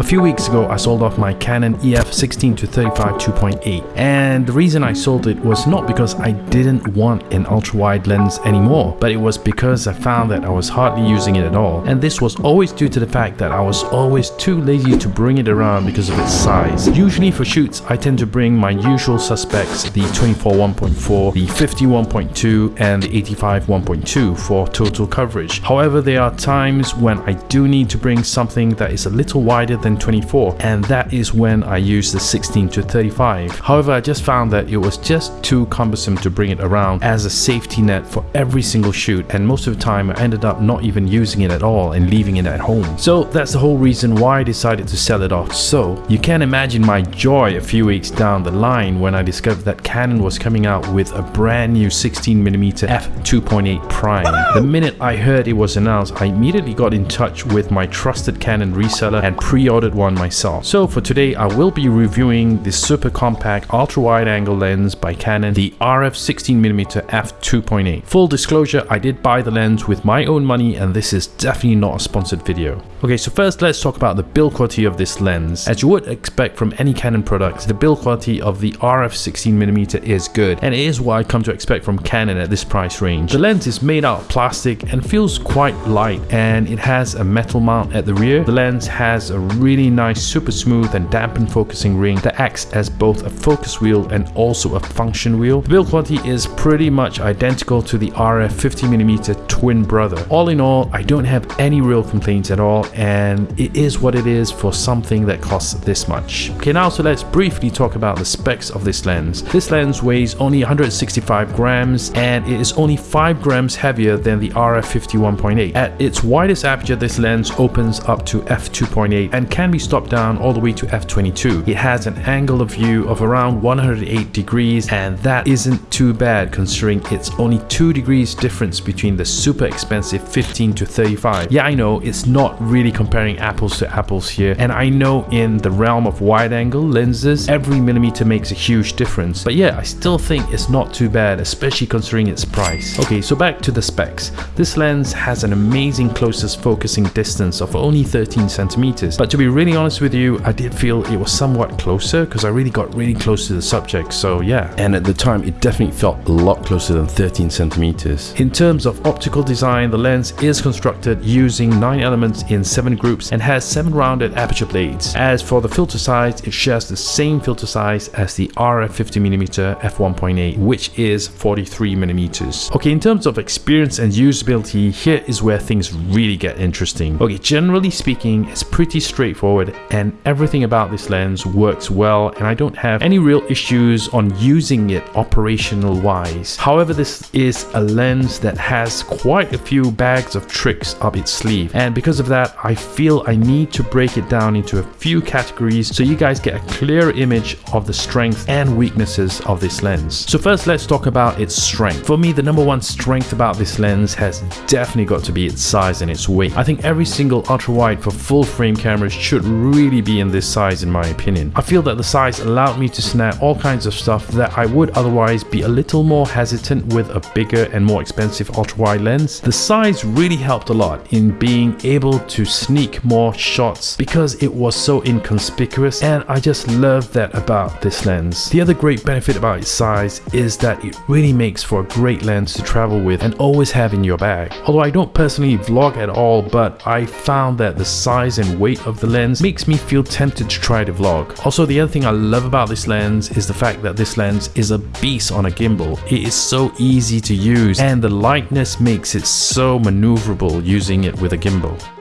A few weeks ago I sold off my Canon EF 16 to 35 2.8 and the reason I sold it was not because I didn't want an ultra wide lens anymore but it was because I found that I was hardly using it at all and this was always due to the fact that I was always too lazy to bring it around because of its size. Usually for shoots I tend to bring my usual suspects the 24 1.4, the 50 1.2 and the 85 1.2 for total coverage. However there are times when I do need to bring something that is a little wider than 24 and that is when I used the 16 to 35. However, I just found that it was just too cumbersome to bring it around as a safety net for every single shoot and most of the time I ended up not even using it at all and leaving it at home. So that's the whole reason why I decided to sell it off. So you can imagine my joy a few weeks down the line when I discovered that Canon was coming out with a brand new 16mm f2.8 prime. The minute I heard it was announced, I immediately got in touch with my trusted Canon reseller and pre pre-ordered one myself. So for today, I will be reviewing the super compact ultra wide angle lens by Canon, the RF 16mm f2.8. Full disclosure, I did buy the lens with my own money and this is definitely not a sponsored video. Okay, so first let's talk about the build quality of this lens. As you would expect from any Canon products, the build quality of the RF 16mm is good and it is what I come to expect from Canon at this price range. The lens is made out of plastic and feels quite light and it has a metal mount at the rear. The lens has a really nice super smooth and dampened focusing ring that acts as both a focus wheel and also a function wheel. The build quality is pretty much identical to the RF 50mm twin brother. All in all, I don't have any real complaints at all and it is what it is for something that costs this much. Okay now so let's briefly talk about the specs of this lens. This lens weighs only 165 grams and it is only 5 grams heavier than the RF 51.8. At its widest aperture this lens opens up to f2.8 and can be stopped down all the way to f22. It has an angle of view of around 108 degrees and that isn't too bad considering it's only 2 degrees difference between the super expensive 15 to 35. Yeah I know it's not really comparing apples to apples here and I know in the realm of wide angle lenses every millimeter makes a huge difference but yeah I still think it's not too bad especially considering its price. Okay so back to the specs. This lens has an amazing closest focusing distance of only 13 centimeters but to be really honest with you, I did feel it was somewhat closer because I really got really close to the subject, so yeah. And at the time, it definitely felt a lot closer than 13 centimeters. In terms of optical design, the lens is constructed using 9 elements in 7 groups and has 7 rounded aperture blades. As for the filter size, it shares the same filter size as the RF 50mm f1.8, which is 43mm. Okay, in terms of experience and usability, here is where things really get interesting. Okay, generally speaking, it's pretty straightforward straightforward and everything about this lens works well and I don't have any real issues on using it operational wise. However, this is a lens that has quite a few bags of tricks up its sleeve and because of that I feel I need to break it down into a few categories so you guys get a clear image of the strengths and weaknesses of this lens. So first let's talk about its strength. For me the number one strength about this lens has definitely got to be its size and its weight. I think every single ultra wide for full frame cameras should really be in this size in my opinion. I feel that the size allowed me to snap all kinds of stuff that I would otherwise be a little more hesitant with a bigger and more expensive ultra-wide lens. The size really helped a lot in being able to sneak more shots because it was so inconspicuous and I just love that about this lens. The other great benefit about its size is that it really makes for a great lens to travel with and always have in your bag. Although I don't personally vlog at all but I found that the size and weight of the lens makes me feel tempted to try the vlog. Also the other thing I love about this lens is the fact that this lens is a beast on a gimbal. It is so easy to use and the lightness makes it so maneuverable using it with a gimbal.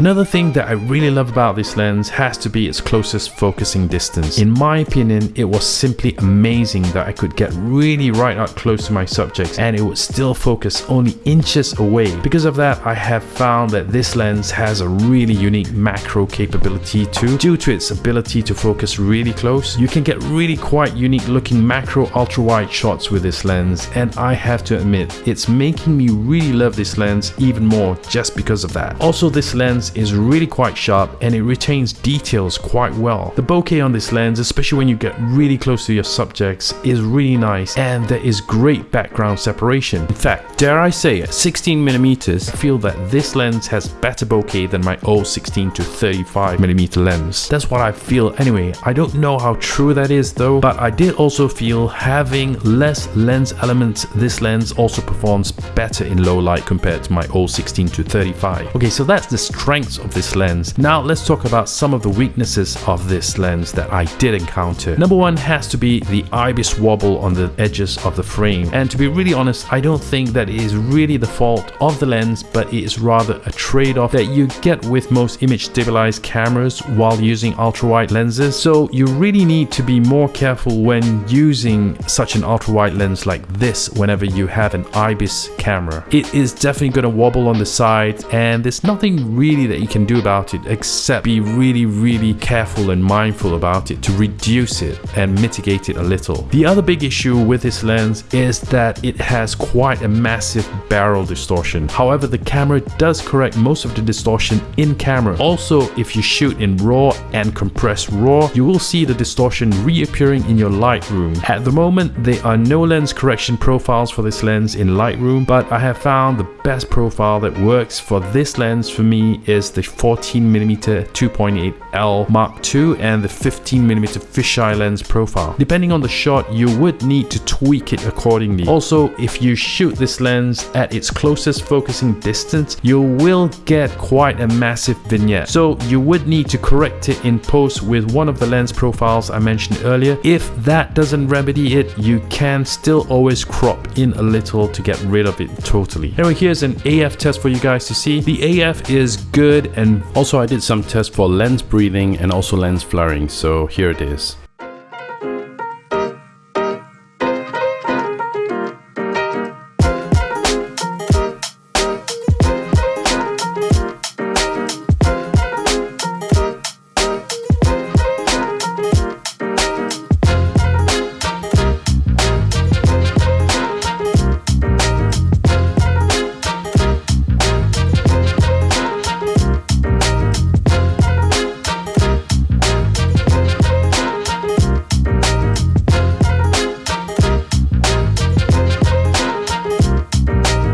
Another thing that I really love about this lens has to be its closest focusing distance. In my opinion, it was simply amazing that I could get really right up close to my subjects and it would still focus only inches away. Because of that, I have found that this lens has a really unique macro capability too. Due to its ability to focus really close, you can get really quite unique looking macro ultra wide shots with this lens and I have to admit, it's making me really love this lens even more just because of that. Also, this lens is really quite sharp and it retains details quite well. The bokeh on this lens, especially when you get really close to your subjects, is really nice and there is great background separation. In fact, dare I say at 16 millimeters, I feel that this lens has better bokeh than my old 16 to 35 millimeter lens. That's what I feel anyway. I don't know how true that is though, but I did also feel having less lens elements, this lens also performs better in low light compared to my old 16 to 35. Okay, so that's the strengths of this lens. Now let's talk about some of the weaknesses of this lens that I did encounter. Number one has to be the IBIS wobble on the edges of the frame. And to be really honest, I don't think that it is really the fault of the lens, but it is rather a trade-off that you get with most image stabilized cameras while using ultra-wide lenses. So you really need to be more careful when using such an ultra-wide lens like this whenever you have an IBIS camera. It is definitely going to wobble on the side and there's nothing really that you can do about it except be really really careful and mindful about it to reduce it and mitigate it a little. The other big issue with this lens is that it has quite a massive barrel distortion. However, the camera does correct most of the distortion in camera. Also, if you shoot in RAW and compress RAW, you will see the distortion reappearing in your Lightroom. At the moment, there are no lens correction profiles for this lens in Lightroom, but I have found the best profile that works for this lens for me is the 14mm 2.8L Mark II and the 15mm fisheye lens profile. Depending on the shot, you would need to tweak it accordingly. Also, if you shoot this lens at its closest focusing distance, you will get quite a massive vignette. So you would need to correct it in post with one of the lens profiles I mentioned earlier. If that doesn't remedy it, you can still always crop in a little to get rid of it totally. Anyway, here's an AF test for you guys to see. The AF is good and also I did some tests for lens breathing and also lens flaring. So here it is.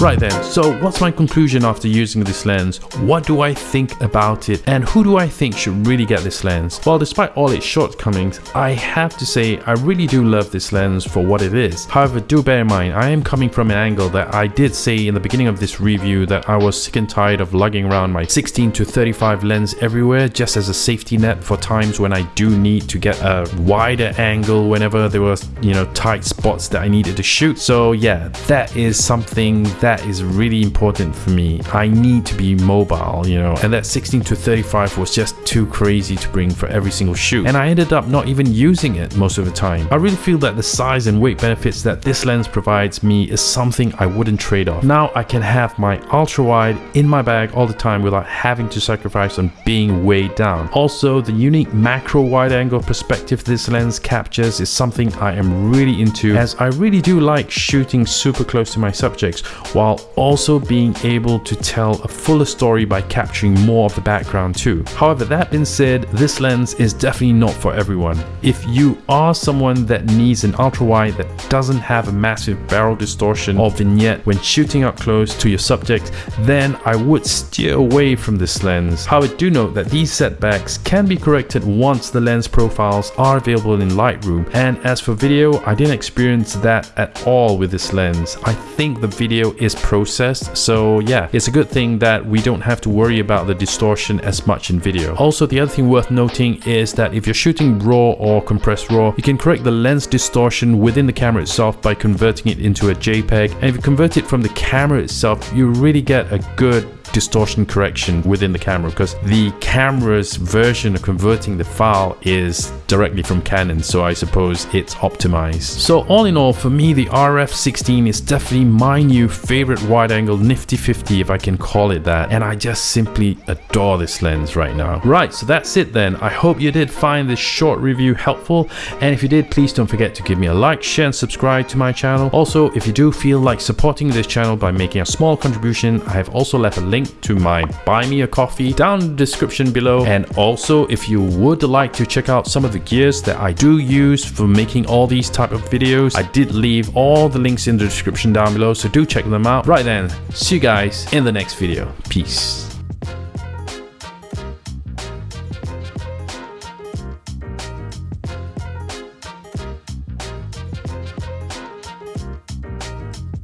Right then, so what's my conclusion after using this lens? What do I think about it and who do I think should really get this lens? Well, despite all its shortcomings, I have to say I really do love this lens for what it is. However, do bear in mind, I am coming from an angle that I did say in the beginning of this review that I was sick and tired of lugging around my 16 to 35 lens everywhere just as a safety net for times when I do need to get a wider angle whenever there were, you know, tight spots that I needed to shoot. So yeah, that is something that that is really important for me. I need to be mobile, you know, and that 16 to 35 was just too crazy to bring for every single shoot. And I ended up not even using it most of the time. I really feel that the size and weight benefits that this lens provides me is something I wouldn't trade off. Now I can have my ultra wide in my bag all the time without having to sacrifice on being weighed down. Also, the unique macro wide angle perspective this lens captures is something I am really into as I really do like shooting super close to my subjects while also being able to tell a fuller story by capturing more of the background too. However, that being said, this lens is definitely not for everyone. If you are someone that needs an ultra wide that doesn't have a massive barrel distortion or vignette when shooting up close to your subject, then I would steer away from this lens. However, do note that these setbacks can be corrected once the lens profiles are available in Lightroom. And as for video, I didn't experience that at all with this lens. I think the video is is processed. So yeah, it's a good thing that we don't have to worry about the distortion as much in video. Also, the other thing worth noting is that if you're shooting RAW or compressed RAW, you can correct the lens distortion within the camera itself by converting it into a JPEG. And if you convert it from the camera itself, you really get a good distortion correction within the camera because the camera's version of converting the file is directly from Canon so I suppose it's optimized. So all in all for me the RF16 is definitely my new favorite wide angle nifty 50 if I can call it that and I just simply adore this lens right now. Right so that's it then I hope you did find this short review helpful and if you did please don't forget to give me a like share and subscribe to my channel. Also if you do feel like supporting this channel by making a small contribution I have also left a link link to my buy me a coffee down in the description below. And also if you would like to check out some of the gears that I do use for making all these type of videos, I did leave all the links in the description down below. So do check them out. Right then, see you guys in the next video. Peace.